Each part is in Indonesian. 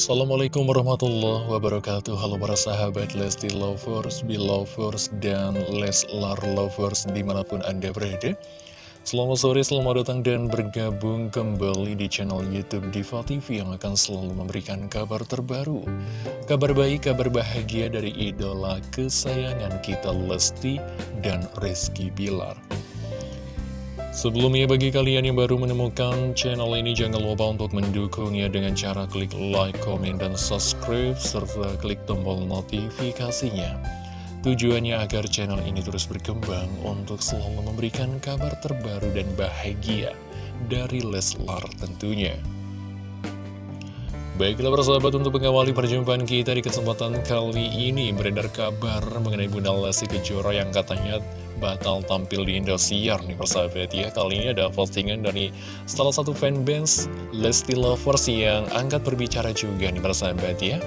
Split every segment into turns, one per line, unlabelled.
Assalamualaikum warahmatullahi wabarakatuh. Halo para sahabat Lesti Lovers, Belovers, dan Leslar Lovers di mana pun Anda berada. Selamat sore, selamat datang dan bergabung kembali di channel Youtube Diva TV Yang akan selalu memberikan kabar terbaru. Kabar baik, kabar bahagia dari idola kesayangan kita Lesti dan Rizky Bilar Sebelumnya bagi kalian yang baru menemukan channel ini jangan lupa untuk mendukungnya dengan cara klik like, comment, dan subscribe serta klik tombol notifikasinya. Tujuannya agar channel ini terus berkembang untuk selalu memberikan kabar terbaru dan bahagia dari Leslar tentunya. Baiklah persahabat untuk mengawali perjumpaan kita di kesempatan kali ini beredar kabar mengenai Bunda Lesti Kejora yang katanya batal tampil di Indosiar nih persahabat ya. Kali ini ada postingan dari salah satu fanbase Lesti Lovers yang angkat berbicara juga nih persahabat ya.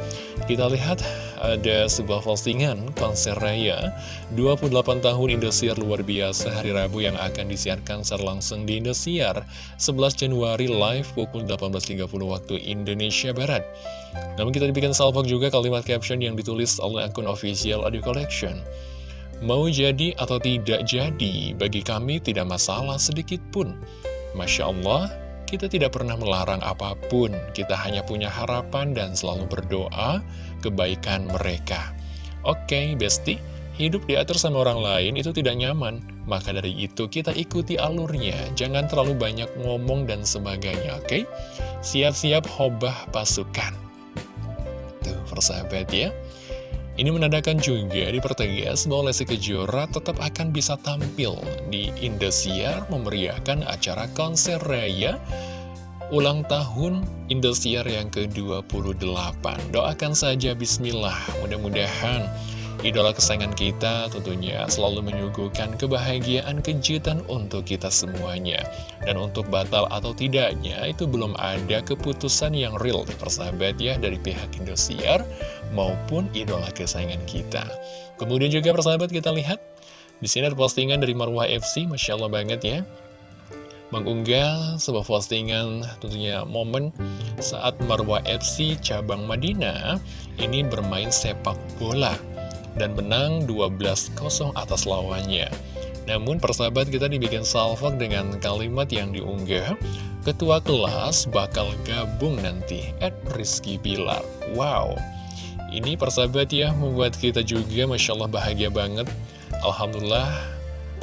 Kita lihat ada sebuah postingan konser raya. 28 tahun Indosiar luar biasa hari Rabu yang akan disiarkan secara langsung di Indosiar 11 Januari live pukul 18.30 waktu Indonesia Barat. Namun kita dibikin salvok juga kalimat caption yang ditulis oleh akun official Audio Collection Mau jadi atau tidak jadi, bagi kami tidak masalah sedikit pun. Masya Allah, kita tidak pernah melarang apa pun, kita hanya punya harapan dan selalu berdoa kebaikan mereka. Oke, Besti, hidup diatur sama orang lain itu tidak nyaman, maka dari itu kita ikuti alurnya, jangan terlalu banyak ngomong dan sebagainya, oke? Siap-siap hobah pasukan. Tuh, persahabat ya. Ini menandakan juga dipertegas bahwa Lesti Kejora tetap akan bisa tampil di Indosiar memeriahkan acara konser raya ulang tahun Indosiar yang ke-28. Doakan saja bismillah, mudah-mudahan Idola kesayangan kita tentunya selalu menyuguhkan kebahagiaan kejutan untuk kita semuanya. Dan untuk batal atau tidaknya itu belum ada keputusan yang real persahabat ya dari pihak Indosiar maupun idola kesayangan kita. Kemudian juga persahabat kita lihat di sini ada postingan dari Marwah FC, Masya Allah banget ya mengunggah sebuah postingan tentunya momen saat Marwah FC cabang Madinah ini bermain sepak bola dan menang 12-0 atas lawannya. Namun persahabat kita dibikin salvok dengan kalimat yang diunggah Ketua kelas bakal gabung nanti at Rizky Pilar Wow Ini persahabat ya membuat kita juga Masya Allah bahagia banget Alhamdulillah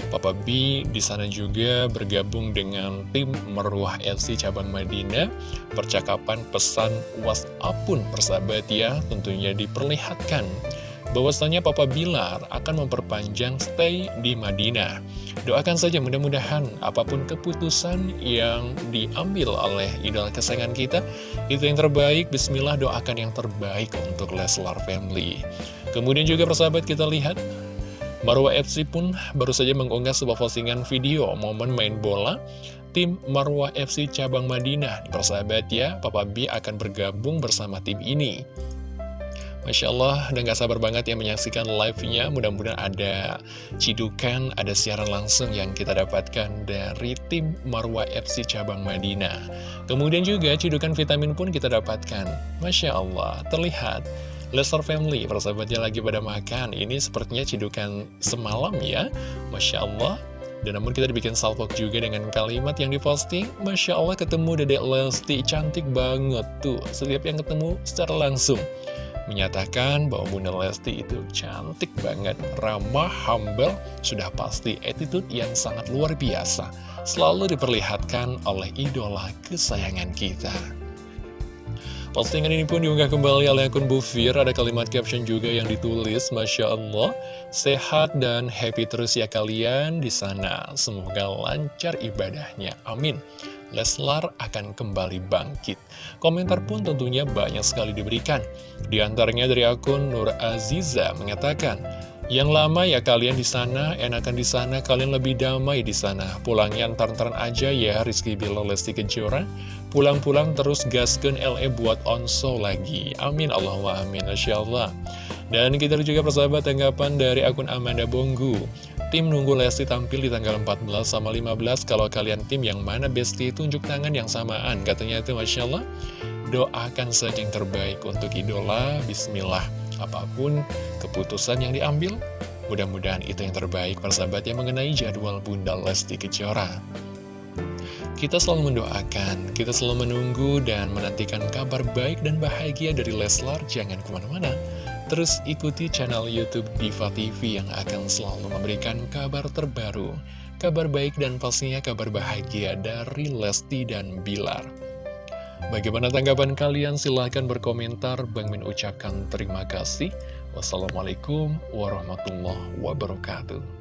Papa B di sana juga bergabung dengan tim Meruah FC cabang Madinah. Percakapan pesan WhatsApp pun persahabat ya tentunya diperlihatkan bahwasanya Papa Bilar akan memperpanjang stay di Madinah. Doakan saja mudah-mudahan apa pun keputusan yang diambil oleh idola kesayangan kita, itu yang terbaik, bismillah doakan yang terbaik untuk Leslar Family. Kemudian juga persahabat kita lihat, Marwa FC pun baru saja mengunggah sebuah postingan video momen main bola tim Marwa FC cabang Madinah. Persahabat ya, Papa B akan bergabung bersama tim ini. Masya Allah, udah gak sabar banget ya menyaksikan live-nya. Mudah-mudahan ada cidukan, ada siaran langsung yang kita dapatkan dari tim Marwa FC Cabang Madinah. Kemudian juga cidukan vitamin pun kita dapatkan. Masya Allah, terlihat Lester Family, persahabatnya lagi pada makan. Ini sepertinya cidukan semalam ya. Masya Allah. Dan namun kita dibikin salvok juga dengan kalimat yang diposting Masya Allah ketemu Dedek Lesti cantik banget tuh Setiap yang ketemu secara langsung menyatakan bahwa Bunda Lesti itu cantik banget, ramah, humble, sudah pasti attitude yang sangat luar biasa, selalu diperlihatkan oleh idola kesayangan kita. Postingan ini pun diunggah kembali oleh akun Bufir, ada kalimat caption juga yang ditulis, Masya Allah, sehat dan happy terus ya kalian di sana, semoga lancar ibadahnya, amin. Leslar akan kembali bangkit. Komentar pun tentunya banyak sekali diberikan. Di antaranya dari akun Nur Aziza mengatakan, yang lama ya kalian di sana, enakan di sana, kalian lebih damai di sana. Pulangnya antar-antaran aja ya Rizky Bilal Lesti Kejora. Pulang-pulang terus gaskan LE buat onso lagi. Amin Allahumma amin. Masya Allah. Dan kita juga persahabat tanggapan dari akun Amanda Bonggu. Tim nunggu Lesti tampil di tanggal 14 sama 15 Kalau kalian tim yang mana Besti tunjuk tangan yang samaan Katanya itu Masya Allah Doakan saja yang terbaik untuk idola, bismillah. Apa pun keputusan yang diambil, mudah-mudahan itu yang terbaik persahabat yang mengenai jadwal Bunda Lesti Kejora. Kita selalu mendoakan, kita selalu menunggu dan menantikan kabar baik dan bahagia dari Leslar. Jangan ke mana-mana. Terus ikuti channel Youtube Diva TV yang akan selalu memberikan kabar terbaru. Kabar baik dan pastinya kabar bahagia dari Lesti dan Bilar. Bagaimana tanggapan kalian? Silahkan berkomentar. Bang Min ucapkan terima kasih. Wassalamualaikum warahmatullahi wabarakatuh.